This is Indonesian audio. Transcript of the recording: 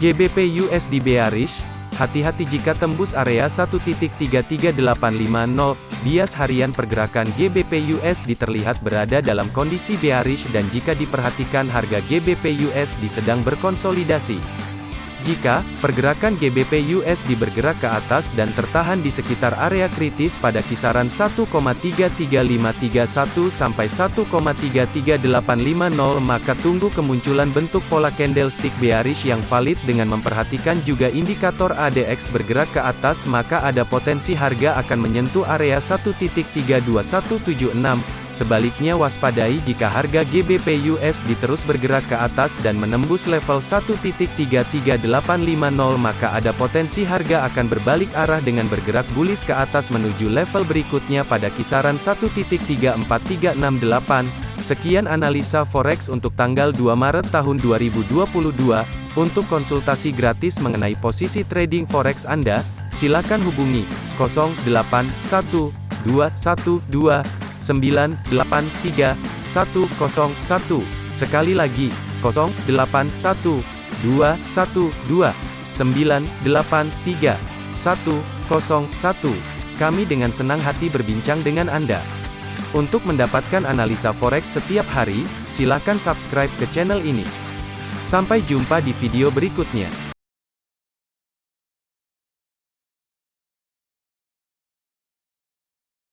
GBP USD bearish, hati-hati jika tembus area 1.33850, bias harian pergerakan GBP USD terlihat berada dalam kondisi bearish dan jika diperhatikan harga GBP USD sedang berkonsolidasi. Jika pergerakan GBP USD bergerak ke atas dan tertahan di sekitar area kritis pada kisaran 1,33531 sampai 1,33850 maka tunggu kemunculan bentuk pola candlestick bearish yang valid dengan memperhatikan juga indikator ADX bergerak ke atas maka ada potensi harga akan menyentuh area 1.32176 Sebaliknya waspadai jika harga GBP USD terus bergerak ke atas dan menembus level 1.33850 maka ada potensi harga akan berbalik arah dengan bergerak bullish ke atas menuju level berikutnya pada kisaran 1.34368. Sekian analisa forex untuk tanggal 2 Maret tahun 2022. Untuk konsultasi gratis mengenai posisi trading forex Anda, silakan hubungi 081212 983 101. Sekali lagi, 081 212 983 101. Kami dengan senang hati berbincang dengan Anda. Untuk mendapatkan analisa forex setiap hari, silakan subscribe ke channel ini. Sampai jumpa di video berikutnya.